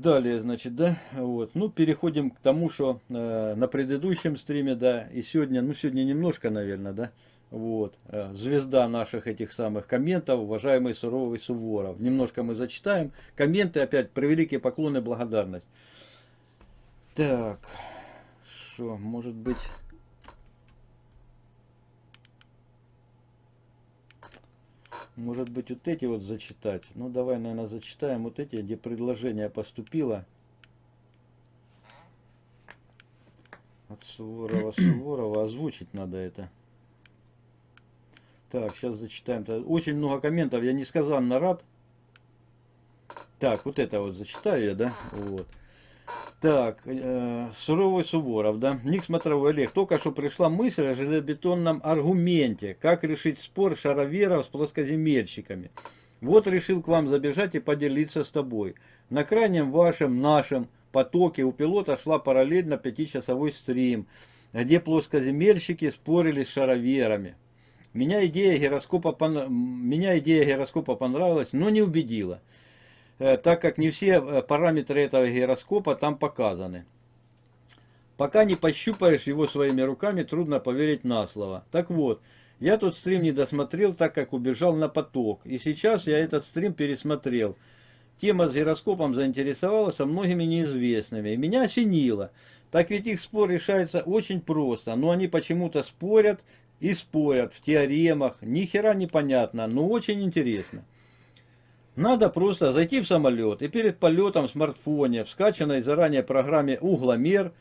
Далее, значит, да, вот, ну, переходим к тому, что э, на предыдущем стриме, да, и сегодня, ну, сегодня немножко, наверное, да, вот, э, звезда наших этих самых комментов, уважаемый Суровый Суворов. Немножко мы зачитаем. Комменты, опять, превеликие поклоны, благодарность. Так, что, может быть... Может быть, вот эти вот зачитать. Ну, давай, наверное, зачитаем вот эти, где предложение поступило. От Суворова, Суворова. Озвучить надо это. Так, сейчас зачитаем. Очень много комментов. Я несказанно рад. Так, вот это вот зачитаю я, да? Вот. Так, э, Суровый Суворов, да, Ник Смотровой Олег. Только что пришла мысль о железобетонном аргументе, как решить спор шароверов с плоскоземельщиками. Вот решил к вам забежать и поделиться с тобой. На крайнем вашем, нашем потоке у пилота шла параллельно пятичасовой стрим, где плоскоземельщики спорили с шароверами. Меня идея гироскопа, меня идея гироскопа понравилась, но не убедила. Э, так как не все э, параметры этого гироскопа там показаны. Пока не пощупаешь его своими руками, трудно поверить на слово. Так вот, я тот стрим не досмотрел, так как убежал на поток. И сейчас я этот стрим пересмотрел. Тема с гироскопом заинтересовала со многими неизвестными. И меня осенило. Так ведь их спор решается очень просто. Но они почему-то спорят и спорят в теоремах. Ни хера непонятно, но очень интересно. Надо просто зайти в самолет и перед полетом в смартфоне, в скачанной заранее программе «Угломер»,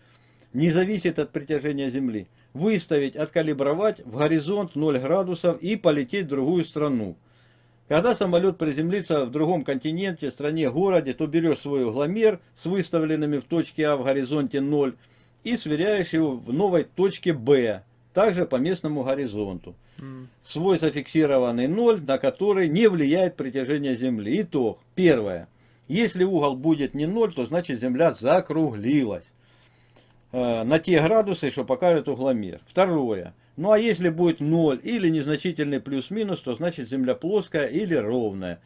не зависит от притяжения Земли, выставить, откалибровать в горизонт 0 градусов и полететь в другую страну. Когда самолет приземлится в другом континенте, стране, городе, то берешь свой угломер с выставленными в точке А в горизонте 0 и сверяешь его в новой точке Б, также по местному горизонту свой зафиксированный ноль, на который не влияет притяжение Земли. Итог. Первое. Если угол будет не ноль, то значит Земля закруглилась э, на те градусы, что покажет угломер. Второе. Ну а если будет 0 или незначительный плюс-минус, то значит Земля плоская или ровная.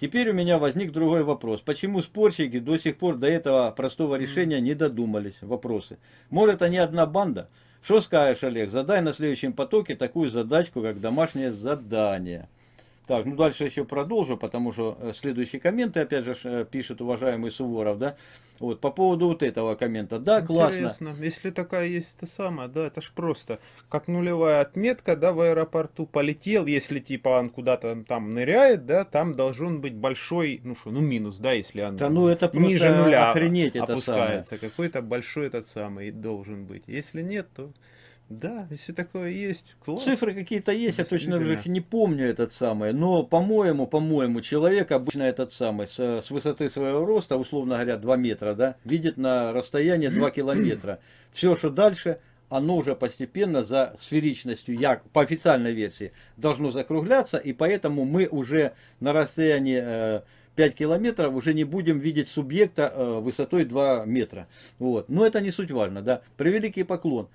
Теперь у меня возник другой вопрос. Почему спорщики до сих пор до этого простого решения не додумались? Вопросы. Может они одна банда? Что скажешь, Олег? Задай на следующем потоке такую задачку, как домашнее задание. Так, ну дальше еще продолжу, потому что э, следующие комменты, опять же, э, пишет уважаемый Суворов, да. Вот, по поводу вот этого коммента. Да, Интересно. классно. Если такая есть то самое, да, это ж просто. Как нулевая отметка, да, в аэропорту полетел, если типа он куда-то там ныряет, да, там должен быть большой, ну что, ну минус, да, если он да, ну, это ниже нуля охренеть опускается. Какой-то большой этот самый должен быть. Если нет, то... Да, если такое есть, класс. Цифры какие-то есть, я точно уже не помню этот самый. Но, по-моему, по-моему, человек обычно этот самый, с, с высоты своего роста, условно говоря, 2 метра, да, видит на расстоянии 2 километра. Все, что дальше, оно уже постепенно за сферичностью, я, по официальной версии, должно закругляться, и поэтому мы уже на расстоянии э, 5 километров уже не будем видеть субъекта э, высотой 2 метра. Вот. Но это не суть важно, да. Превеликий поклон.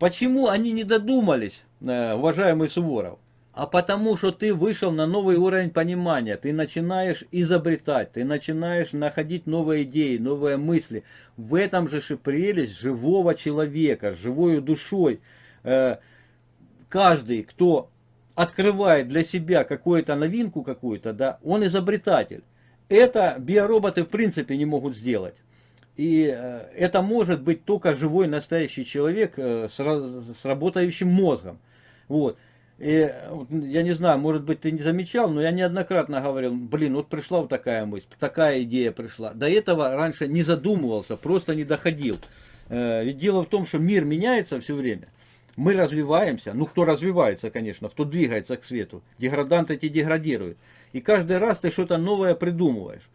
Почему они не додумались, э, уважаемый Суворов? А потому что ты вышел на новый уровень понимания, ты начинаешь изобретать, ты начинаешь находить новые идеи, новые мысли. В этом же прелесть живого человека, живой душой. Э, каждый, кто открывает для себя какую-то новинку какую-то, да, он изобретатель. Это биороботы в принципе не могут сделать. И э, это может быть только живой настоящий человек э, с, с работающим мозгом. Вот. И, я не знаю, может быть, ты не замечал, но я неоднократно говорил, блин, вот пришла вот такая мысль, такая идея пришла. До этого раньше не задумывался, просто не доходил. Э, ведь дело в том, что мир меняется все время. Мы развиваемся, ну кто развивается, конечно, кто двигается к свету. Деграданты эти деградируют. И каждый раз ты что-то новое придумываешь.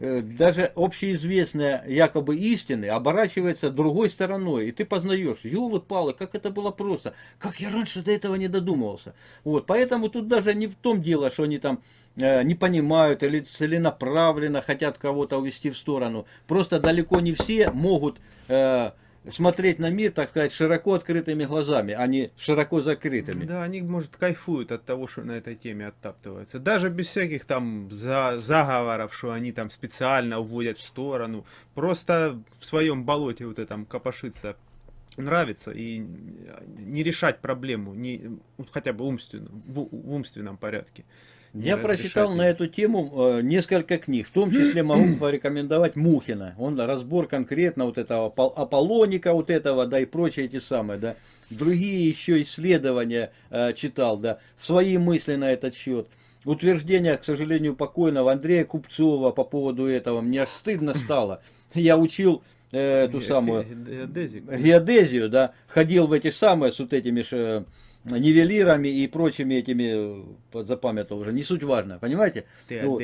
Э, даже общеизвестные якобы истины оборачивается другой стороной, и ты познаешь, елы-палы, как это было просто, как я раньше до этого не додумывался. Вот, поэтому тут даже не в том дело, что они там э, не понимают или целенаправленно хотят кого-то увести в сторону. Просто далеко не все могут э, смотреть на мир, так сказать, широко открытыми глазами, а не широко закрытыми. Да, они, может, кайфуют от того, что на этой теме оттаптывается. Даже без всяких там за- заговоров, что они там специально уводят в сторону. Просто в своем болоте вот этом копошиться нравится и не решать проблему, не, ну, хотя бы умственно, в, в умственном порядке. Я прочитал на эту тему э, несколько книг, в том числе могу порекомендовать Мухина. Он разбор конкретно вот этого Апол- Аполлоника, вот этого, да, и прочие эти самые, да. Другие еще исследования э, читал, да, свои мысли на этот счет. Утверждения, к сожалению, покойного Андрея Купцова по поводу этого. Мне аж стыдно стало. Я учил э, эту самую ге- геодезик. геодезию, да, ходил в эти самые с вот этими ж, э, нивелирами и прочими этими, э, запамятовал уже, не суть важно, понимаете? Ты Вот.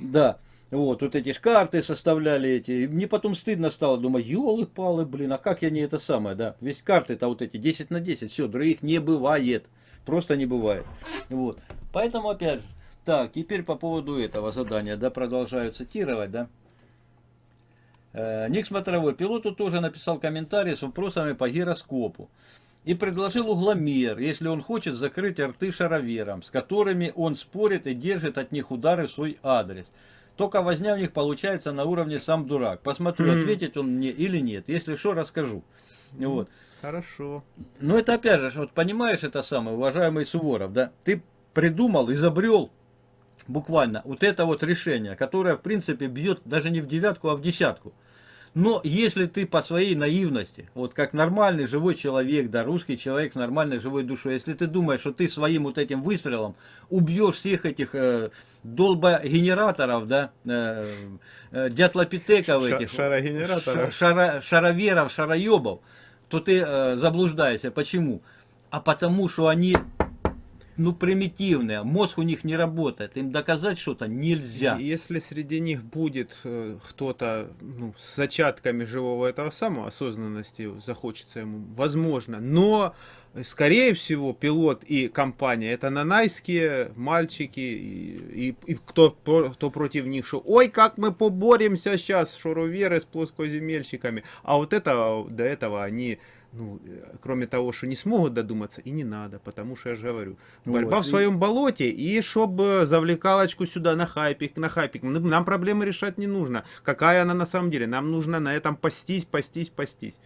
Да, вот, вот эти ж карты составляли эти, и мне потом стыдно стало, думаю, елы-палы, блин, а как я не это самое, да, весь карты-то вот эти 10 на 10, все, других не бывает, просто не бывает, вот, поэтому опять же, так, теперь по поводу этого задания, да, продолжаю цитировать, да, Ник Смотровой пилоту тоже написал комментарий с вопросами по гироскопу и предложил угломер, если он хочет закрыть рты шароверам, с которыми он спорит и держит от них удары в свой адрес. Только возня в них получается на уровне сам дурак. Посмотрю, ответить он мне или нет. Если что, расскажу. Вот. Хорошо. Но это опять же, вот понимаешь это самое, уважаемый Суворов, да? Ты придумал, изобрел буквально вот это вот решение, которое в принципе бьет даже не в девятку, а в десятку. Но если ты по своей наивности, вот как нормальный живой человек, да, русский человек с нормальной живой душой, если ты думаешь, что ты своим вот этим выстрелом убьешь всех этих э, долбогенераторов, да, э, э, дятлопитеков Ша- этих, шарогенераторов. шара- шароверов, шароебов, то ты э, заблуждаешься. Почему? А потому что они, ну, примитивные, мозг у них не работает, им доказать что-то нельзя. Если среди них будет э, кто-то ну, с зачатками живого этого самого осознанности, захочется ему, возможно. Но, э, скорее всего, пилот и компания это нанайские мальчики, и, и- и кто, кто против них, что ой, как мы поборемся сейчас, шуруверы с плоскоземельщиками. А вот это, до этого они ну, э, кроме того, что не смогут додуматься, и не надо, потому что я же говорю, борьба Вот, в и- своем болоте, и чтобы завлекалочку сюда на хайпик, на хайпик, нам проблемы решать не нужно. Какая она на самом деле? Нам нужно на этом пастись, пастись, пастись.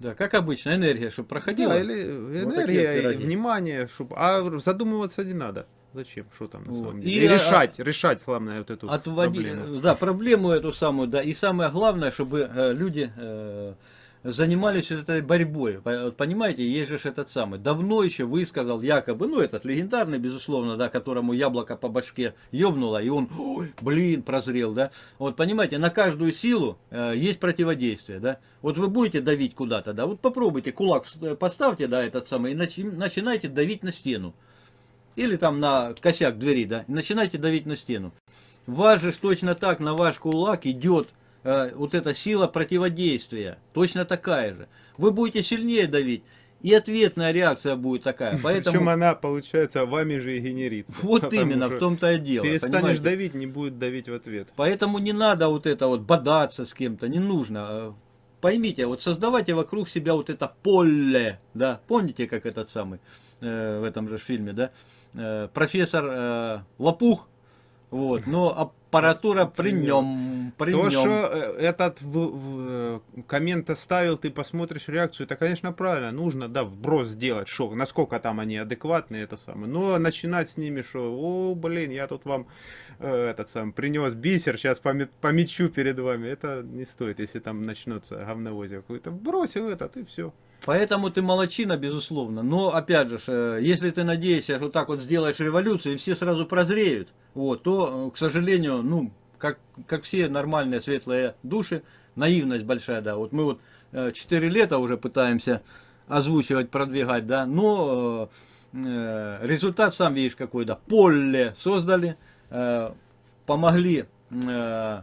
Да, как обычно, энергия, чтобы проходила. Да, или Вот энергия, такие и внимание, чтоб- а задумываться не надо. Зачем? Что там на Вот. самом И, деле? И, а, решать, решать, главное, вот эту Отводи, проблему. да, проблему эту самую, да, и самое главное, чтобы э, люди э, занимались этой борьбой. Понимаете, есть же этот самый, давно еще высказал якобы, ну этот легендарный, безусловно, да, которому яблоко по башке ёбнуло, и он, ой, блин, прозрел, да. Вот понимаете, на каждую силу э, есть противодействие, да. Вот вы будете давить куда-то, да, вот попробуйте, кулак э, подставьте, да, этот самый, и начи- начинайте давить на стену. Или там на косяк двери, да, и начинайте давить на стену. Вас же точно так на ваш кулак идет вот эта сила противодействия, точно такая же. Вы будете сильнее давить, и ответная реакция будет такая. Поэтому Причем она, получается, вами же и генерится. вот именно в том-то и дело. Перестанешь понимаете? давить, не будет давить в ответ. Поэтому не надо вот это вот бодаться с кем-то, не нужно. Э, Поймите, вот создавайте вокруг себя вот это поле, да, помните, как этот самый, э, в этом же фильме, да, Э, профессор э, Лопух, вот, но аппаратура при нем, при То, нем. что э, этот в- в- э, коммент оставил, ты посмотришь реакцию, это, конечно, правильно, нужно, да, вброс сделать, шо, насколько там они адекватные, это самое. Но начинать с ними, что, о, блин, я тут вам э, этот сам принес бисер, сейчас помечу перед вами, это не стоит, если там начнется говновозие какое-то. Бросил этот, и все. Поэтому ты молочина, безусловно. Но, опять же, э, если ты надеешься, что так вот сделаешь революцию, и все сразу прозреют, вот, то, э, к сожалению, ну, как, как все нормальные светлые души, наивность большая, да. Вот мы вот 4 лета уже пытаемся озвучивать, продвигать, да, но э, э, результат сам видишь какой, да. Поле создали, э, помогли э,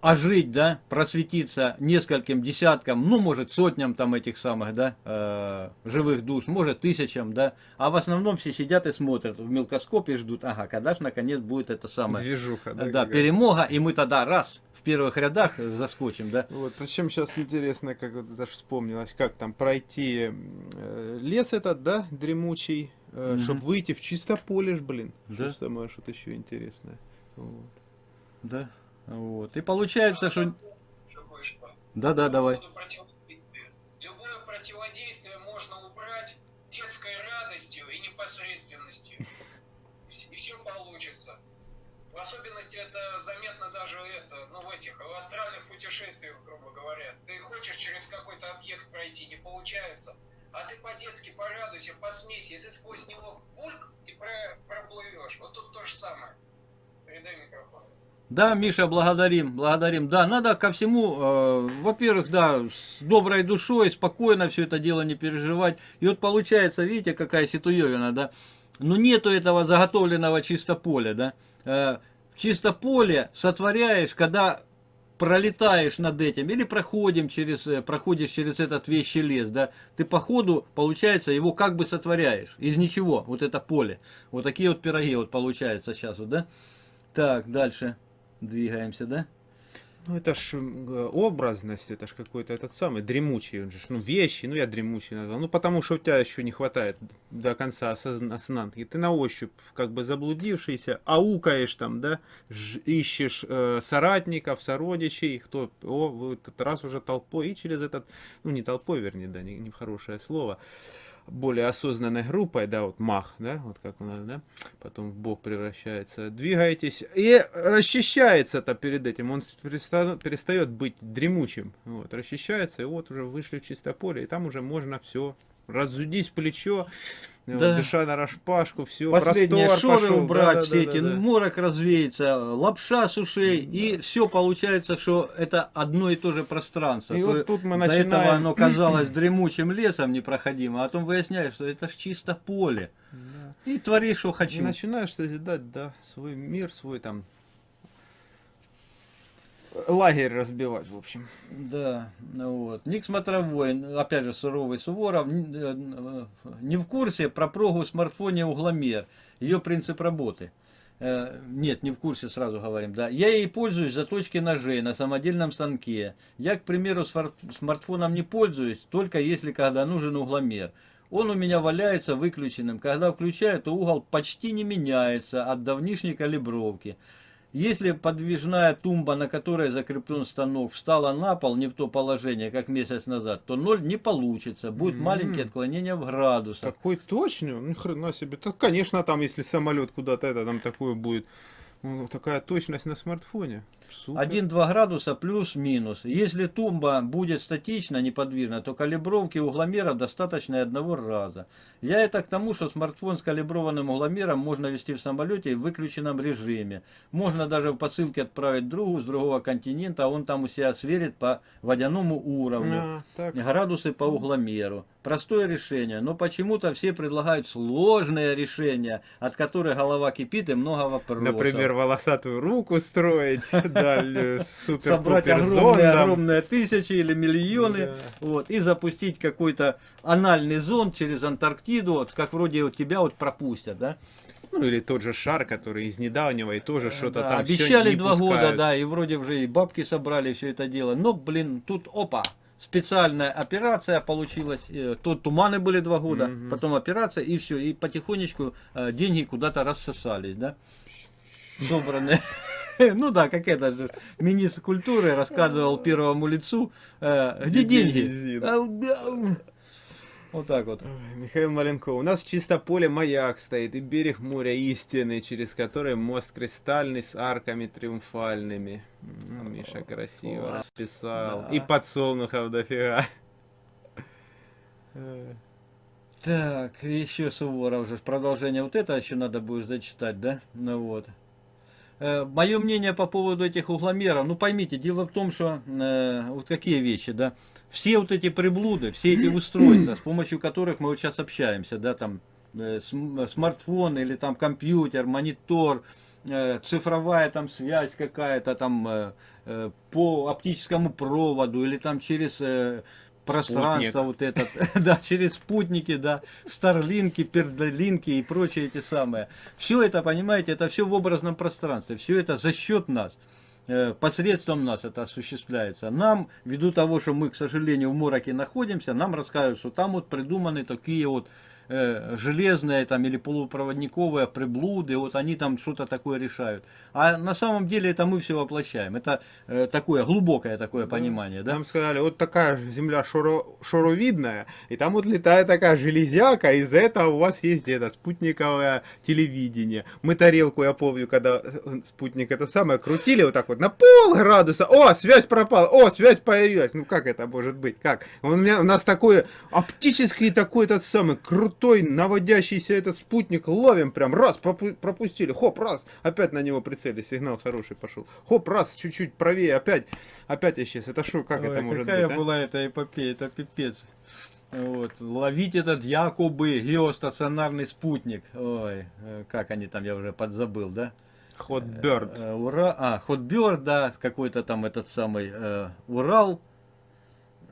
ожить, да, просветиться нескольким десяткам, ну, может, сотням там этих самых, да, э, живых душ, может, тысячам, да, а в основном все сидят и смотрят в мелкоскоп и ждут, ага, когда ж наконец будет это самое, Движуха, да? да, перемога, и мы тогда раз в первых рядах заскочим, да, Вот, причем сейчас интересно, как вот даже вспомнилось, как там пройти э, лес этот, да, дремучий, Мгм. чтобы выйти в чисто поле, ж, блин. Да. Что самое, что-то еще интересное. Вот. да, вот, и получается, что, да-да, давай. Любое противодействие можно убрать детской радостью и непосредственностью. И все получится. В особенности это заметно даже это, ну, в этих в астральных путешествиях, грубо говоря. Ты хочешь через какой-то объект пройти, не получается. А ты по-детски порадуйся, посмейся, и ты сквозь него пульк и про- проплывешь. Вот тут то же самое. Передай микрофон. Да, Миша, благодарим, благодарим. Да, надо ко всему, э, во-первых, да, с доброй душой, спокойно все это дело не переживать. И вот получается, видите, какая ситуевина, да? Ну нету этого заготовленного чисто поля, да? Э, чисто поле сотворяешь, когда пролетаешь над этим или проходим через, э, проходишь через этот вещий лес, да, ты по ходу, получается, его как бы сотворяешь из ничего, вот это поле. Вот такие вот пироги вот получается сейчас вот, да. Так, дальше двигаемся, да. Ну, это ж образность, это ж какой-то этот самый дремучий, он же, ну, вещи, ну, я дремучий назвал. Ну, потому что у тебя еще не хватает до конца осозн- осознанки. Ты на ощупь, как бы заблудившийся, аукаешь там, да, ж- ищешь э, соратников, сородичей, кто, о, этот раз уже толпой, и через этот, ну, не толпой, вернее, да, не, не хорошее слово, более осознанной группой, да, вот мах, да, вот как у нас, да, потом в бог превращается, двигаетесь, и расчищается-то перед этим, он переста- перестает быть дремучим, вот, расчищается, и вот уже вышли в чистое поле, и там уже можно все разудить плечо, вот, Да. дыша на распашку, все, Последние шоры пошел, убрать, да, да, все да, эти, да, да. морок развеется, лапша с ушей, и все получается, что это одно и то же пространство. И То вот тут мы До этого начинаем... оно казалось дремучим лесом непроходимо, а потом выясняешь, что это ж чисто поле. Да. И твори, что И хочу. начинаешь созидать, да, свой мир, свой там лагерь разбивать, в общем. Да, ну вот. Ник Смотровой, опять же, суровый Суворов, э, э, не в курсе про прогу в смартфоне угломер, ее принцип работы. Э, Нет, не в курсе, сразу говорим, да. Я ей пользуюсь заточки ножей на самодельном станке. Я, к примеру, смар- смартфоном не пользуюсь, только если когда нужен угломер. Он у меня валяется выключенным. Когда включаю, то угол почти не меняется от давнишней калибровки. Если подвижная тумба, на которой закреплен станок, встала на пол не в то положение, как месяц назад, то ноль не получится. Будет М. маленькие отклонения в градусах. Такой точный, ну хрена себе. Так, конечно, там, если самолет куда-то это, там такое будет. Ну, такая точность на смартфоне. Супер. 1-2 градуса плюс-минус. Если тумба будет статично, неподвижна, то калибровки угломера достаточно и одного раза. Я это к тому, что смартфон с калиброванным угломером можно вести в самолете в выключенном режиме. Можно даже в посылке отправить другу с другого континента, а он там у себя сверит по водяному уровню. А, так. Градусы по угломеру. Простое решение, но почему-то все предлагают сложные решения, от которых голова кипит и много вопросов. Например, волосатую руку строить, дальнюю супер собрать огромные, огромные тысячи или миллионы, Да. вот, и запустить какой-то анальный зонд через Антарктиду, вот, как вроде вот тебя вот пропустят, да? Ну или тот же шар, который из недавнего и тоже что-то Э, Да, там обещали два года, пускают. да, и вроде уже и бабки собрали все это дело, но, блин, тут опа, специальная операция получилась, э, тут туманы были два года, Мгм. потом операция, и все, и потихонечку э, деньги куда-то рассосались, да? Собранные. Ну да, как это же министр культуры рассказывал первому лицу, э, где Где деньги? Вот так вот. Ой, Михаил Маленков, у нас в Чистополе маяк стоит и берег моря истины, через который мост кристальный с арками триумфальными. Миша красиво Класс. расписал. Да. И подсолнухов дофига. Э, Так, еще Суворов же. Продолжение вот это еще надо будет зачитать, да? Ну вот. Мое мнение по поводу этих угломеров, ну поймите, дело в том, что э, вот какие вещи, да, все вот эти приблуды, все эти устройства, с помощью которых мы вот сейчас общаемся, да, там, э, см- смартфон или там компьютер, монитор, э, цифровая там связь какая-то там э, э, по оптическому проводу или там через пространство вот этот, да, через спутники, да, старлинки, пердолинки и прочие эти самые. Все это, понимаете, это все в образном пространстве, все это за счет нас э, посредством нас это осуществляется. Нам, ввиду того, что мы, к сожалению, в мороке находимся, нам рассказывают, что там вот придуманы такие вот э, железные там или полупроводниковые приблуды, вот они там что-то такое решают. А на самом деле это мы все воплощаем. Это э, такое глубокое такое понимание, да? Нам сказали, вот такая земля шоро, шоровидная, и там вот летает такая железяка, из-за этого у вас есть это спутниковое телевидение. Мы тарелку, я помню, когда э, спутник это самое крутили вот так вот на пол градуса, о, связь пропала, о, связь появилась. Ну как это может быть? Как? У, меня, у нас такой оптический такой этот самый крутой наводящийся этот спутник ловим прям, раз, пропу- пропустили, хоп, раз, опять на него прицели, сигнал хороший пошел. Хоп, раз, чуть-чуть правее, опять, опять исчез. Это что, как Ой, это может какая быть? а? была эта эпопея, это пипец. Вот. Ловить этот якобы геостационарный спутник. Ой, э, как они там, я уже подзабыл, да? Hot Bird. Э, Ура, а, Хотберд, да, какой-то там этот самый э, Урал.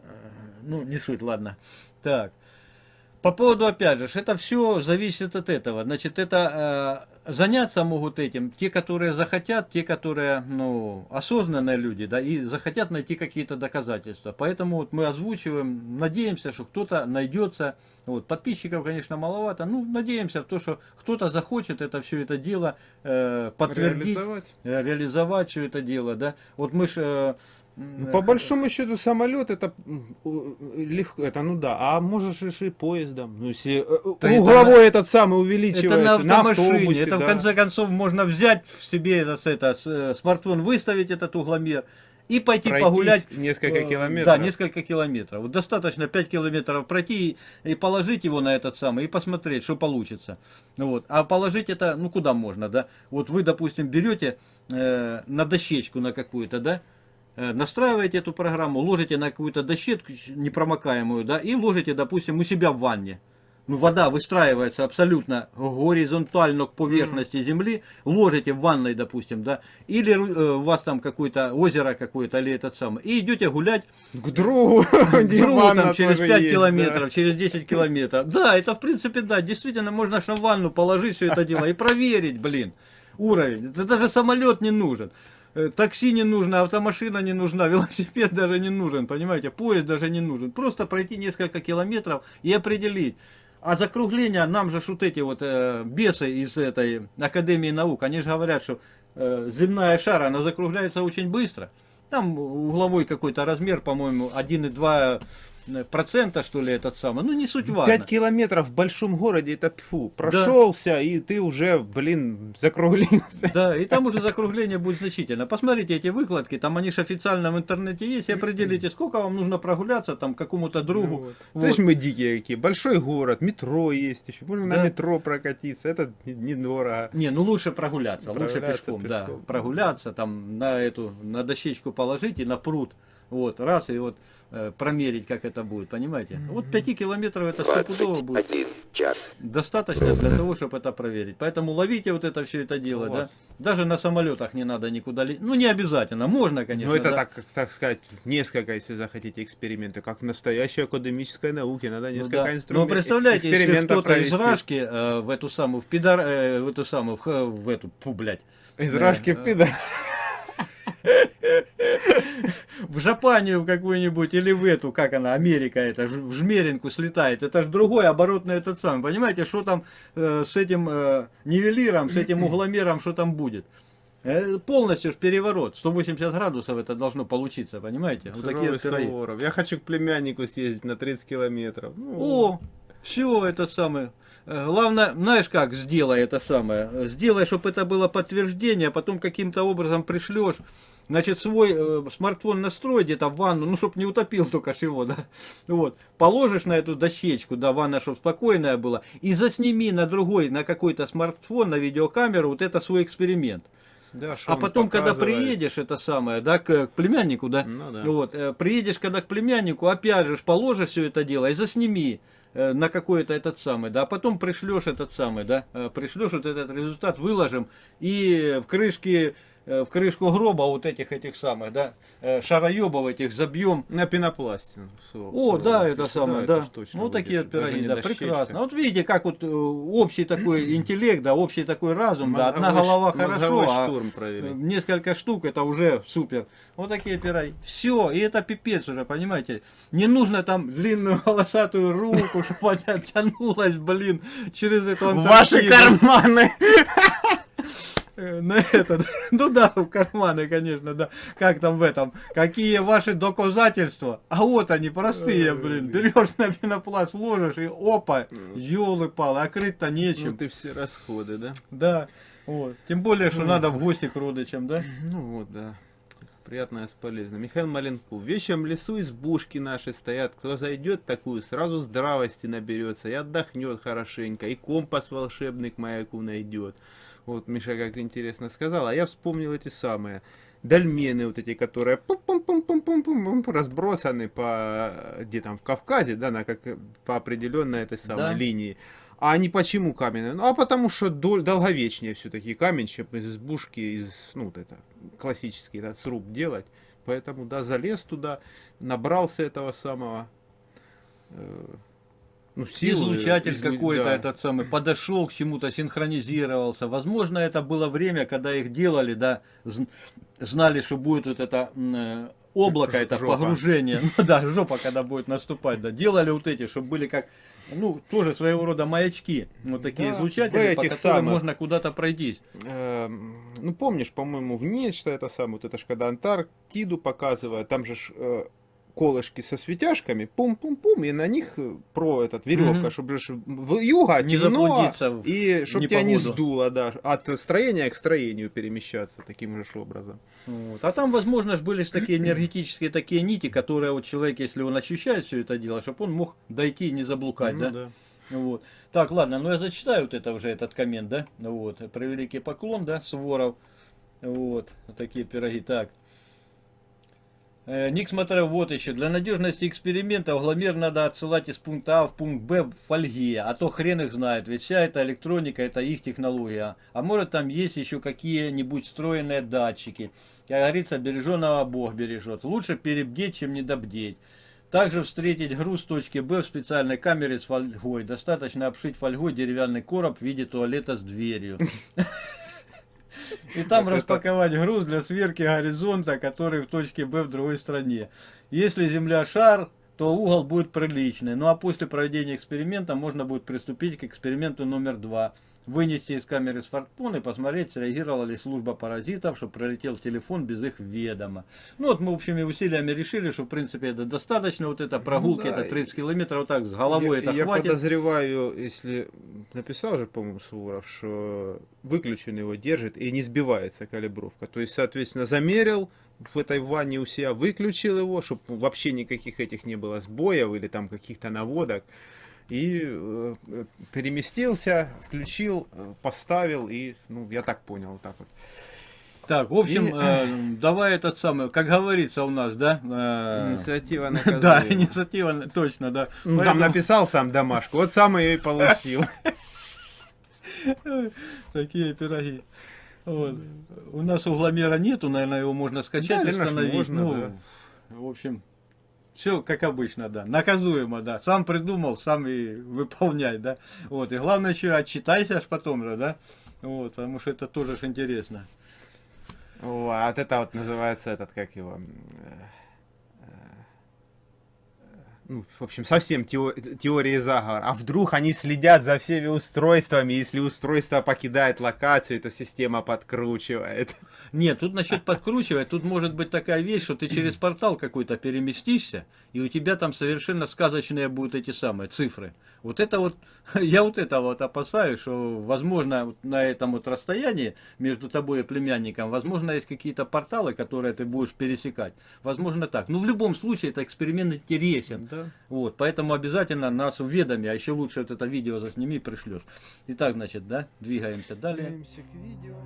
Э, ну, не суть, ладно. Так. По поводу, опять же, это все зависит от этого. Значит, это э, заняться могут этим те, которые захотят, те, которые, ну, осознанные люди, да, и захотят найти какие-то доказательства. Поэтому вот мы озвучиваем, надеемся, что кто-то найдется. Вот, подписчиков, конечно, маловато. Ну, надеемся в то, что кто-то захочет это все это дело э, подтвердить, Реализовать. э, реализовать все это дело, да. Вот мы же... Ну, по большому счету самолет это у- легко, это ну да, а можешь же и поездом. Ну если э, Да это угловой этот самый увеличивается, Это на автомашине, автобусе, это в да. конце концов можно взять в себе это, с- это, э, смартфон, выставить этот угломер и пойти Пройтись погулять. несколько э, километров. Да, несколько километров. Вот достаточно 5 километров пройти и, и положить его на этот самый, и посмотреть, что получится. Вот. А положить это, ну куда можно, да? Вот вы, допустим, берете э, на дощечку на какую-то, да? Э, Настраиваете эту программу, ложите на какую-то дощетку непромокаемую, да, и ложите, допустим, у себя в ванне. Ну, вода выстраивается абсолютно горизонтально к поверхности земли, ложите в ванной, допустим, да, или э, у вас там какое-то озеро какое-то, или этот самый, и идете гулять К другу, где Другу там через тоже 5 есть, километров, через 10 километров. Да, это в принципе, да, действительно, можно аж на ванну положить все это дело и проверить, блин, уровень. Это даже самолет не нужен. Э, Такси не нужно, автомашина не нужна, велосипед даже не нужен, понимаете, поезд даже не нужен. Просто пройти несколько километров и определить. А закругление, нам же вот эти вот э, бесы из этой Академии наук, они же говорят, что э, земная шара, она закругляется очень быстро. Там угловой какой-то размер, по-моему, 1,2 процента, что ли, этот самый. Ну, не суть да. важно. 5 километров в большом городе, это фу, прошелся, и ты уже, блин, закруглился. Да, и там уже закругление будет значительно. Посмотрите эти выкладки, там они же официально в интернете есть, и определите, сколько вам нужно прогуляться там какому-то другу. Вот. Вот. Знаешь, мы дикие какие. Большой город, метро есть еще. Можно Да. на метро прокатиться. Это не- недорого. Не, ну лучше прогуляться, лучше Прогуляться пешком, да. пешком. Прогуляться, там на эту, на дощечку положить и на пруд. Вот, раз, и вот э, промерить, как это будет, понимаете? Вот 5 километров это стопудово будет. 21 час. Достаточно для того, чтобы это проверить. Поэтому ловите вот это все это дело, да. Даже на самолетах не надо никуда лететь. Ну, не обязательно, можно, конечно. Ну, это да. так, так сказать, несколько, если захотите, эксперименты. Как в настоящей академической науке. Надо Ну, несколько да. инструментов. Ну, представляете, если кто-то из. Рашки э, в эту самую, в пидар, э, в эту самую, в, в эту, фу, блядь, Из Рашки да. пидор. В Жапанию какую-нибудь или в эту, как она, Америка это, в Жмеринку слетает, это же другой оборотный этот самый, понимаете, что там э, с этим э, нивелиром, с этим угломером, что там будет. Э, полностью ж переворот, 180 градусов это должно получиться, понимаете? Вот такие Суровый вот пироги. Суворов. Я хочу к племяннику съездить на 30 километров. Ну, О, все это самое. Э, Главное, знаешь как, сделай это самое. Сделай, чтобы это было подтверждение, а потом каким-то образом пришлешь. Значит, свой э, смартфон настрой где-то в ванну, ну, чтобы не утопил только чего, да. Вот. Положишь на эту дощечку, да, ванна, чтобы спокойная была, и засними на другой, на какой-то смартфон, на видеокамеру вот это свой эксперимент. да, А потом, когда приедешь, это самое, да, к, к племяннику, да, Ну да. вот, э, приедешь, когда к племяннику, опять же, ж положишь все это дело и засними э, на какой-то этот самый, да, а потом пришлешь этот самый, да, э, пришлешь вот этот результат, выложим и в крышке, в крышку гроба вот этих этих самых, да, э, шароебов этих забьем. На пенопласте. О, да, это самое, да. это ну, будет. такие Даже пироги, да, дощечка. прекрасно. Вот видите, как вот э, общий такой интеллект, да, общий такой разум, да, одна голова хорошо, а штурм э, провели. несколько штук, это уже супер. Вот такие пироги. Все, и это пипец уже, понимаете. Не нужно там длинную волосатую руку, чтобы она тянулась, блин, через эту Ваши карманы! Э, На этот, ну да, в карманы, конечно, да. Как там в этом? Какие ваши доказательства? А вот они, простые, блин. Берешь на пенопласт, ложишь и опа, елы-палы, а крыть-то Ну нечем. ты все расходы, да? Да, вот. Тем более, что надо в гости к родичам, да? Ну вот, да. Приятное с полезным. Михаил Маленков. В вещем лесу избушки наши стоят. Кто зайдет такую, сразу здравости наберется и отдохнет хорошенько. И компас волшебный к маяку найдет. Вот Миша как интересно сказал. А я вспомнил эти самые дольмены вот эти, которые пум-пум-пум-пум-пум-пум, разбросаны по где там в Кавказе, да, на как по определенной этой самой Да. линии. А они почему каменные? Ну, а потому что дол- долговечнее все-таки камень, чем из избушки, из, ну, вот это, классический да, сруб делать. Поэтому, да, залез туда, набрался этого самого, э, ну, силы. Излучатель излу- какой-то да. этот самый подошел к чему-то, синхронизировался. Возможно, это было время, когда их делали, да, зн- знали, что будет вот это э, облако, это жопа. погружение. Ну да, жопа, когда будет наступать, да. Делали вот эти, чтобы были как, ну, тоже своего рода маячки. Вот такие Да, излучатели, в по этих которым самых. можно куда-то пройтись. Эм, ну, помнишь, по-моему, в нечто это самое, вот это ж когда Антарктиду показывают, там же э, колышки со светяшками, пум-пум-пум, и на них э, про этот веревка, Мгм. чтобы же в юга Не темно, и чтобы тебя не сдуло, да, от строения к строению перемещаться таким же образом. Вот. А там, возможно, были ж такие энергетические такие нити, которые вот человек, если он ощущает все это дело, чтобы он мог дойти и не заблукать, Ну да? Вот. Так, ладно, ну я зачитаю вот это уже, этот коммент, да? Вот. Превеликий поклон, да, Суворов. Вот. Вот Такие пироги. Так. Э, Ник смотрел вот еще. Для надежности эксперимента угломер надо отсылать из пункта А в пункт Б в фольге, а то хрен их знает, ведь вся эта электроника это их технология. А может там есть еще какие-нибудь встроенные датчики. Как говорится, береженого Бог бережет. Лучше перебдеть, чем недобдеть. Также встретить груз точки Б в специальной камере с фольгой. Достаточно обшить фольгой деревянный короб в виде туалета с дверью. И там Вот это- распаковать груз для сверки горизонта, который в точке Б в другой стране. Если Земля шар, то угол будет приличный. Ну а после проведения эксперимента можно будет приступить к эксперименту номер два. Вынести из камеры смартфон и посмотреть, среагировала ли служба паразитов, что пролетел телефон без их ведома. Ну вот мы общими усилиями решили, что в принципе это достаточно, вот это прогулки, Ну да, это 30 километров, вот так с головой я, это я хватит. подозреваю, если написал же, по-моему, Суворов, что выключен его держит и не сбивается калибровка. То есть, соответственно, замерил в этой ванне у себя, выключил его, чтобы вообще никаких этих не было сбоев или там каких-то наводок. И э, переместился, включил, э, поставил и, ну, я так понял, вот так вот. Так, в общем, И- э, давай этот самый, как говорится у нас, да? э, Инициатива Да, наказуема. инициатива, точно, да. Ну, там Поэтому написал сам домашку, вот сам ее и получил. Такие пироги. Вот. У нас угломера нету, наверное, его можно скачать, Да, установить. можно, ну, да. в общем, все как обычно, да. Наказуемо, да. Сам придумал, сам и выполняй, да. Вот. И главное еще отчитайся аж потом же, да. Вот, потому что это тоже ж интересно. О, а вот это вот называется этот, как его... Ну, в общем, совсем тео- теории заговора. А вдруг они следят за всеми устройствами, если устройство покидает локацию, то система подкручивает. Нет, тут насчет подкручивать, тут может быть такая вещь, что ты через портал какой-то переместишься, и у тебя там совершенно сказочные будут эти самые цифры. Вот это вот, я вот это вот опасаюсь, что возможно на этом вот расстоянии между тобой и племянником, возможно есть какие-то порталы, которые ты будешь пересекать. Возможно так. Но в любом случае это эксперимент интересен. Да. Вот, поэтому обязательно нас уведоми, а еще лучше вот это видео засними и пришлешь. Итак, значит, да, двигаемся далее. к видео.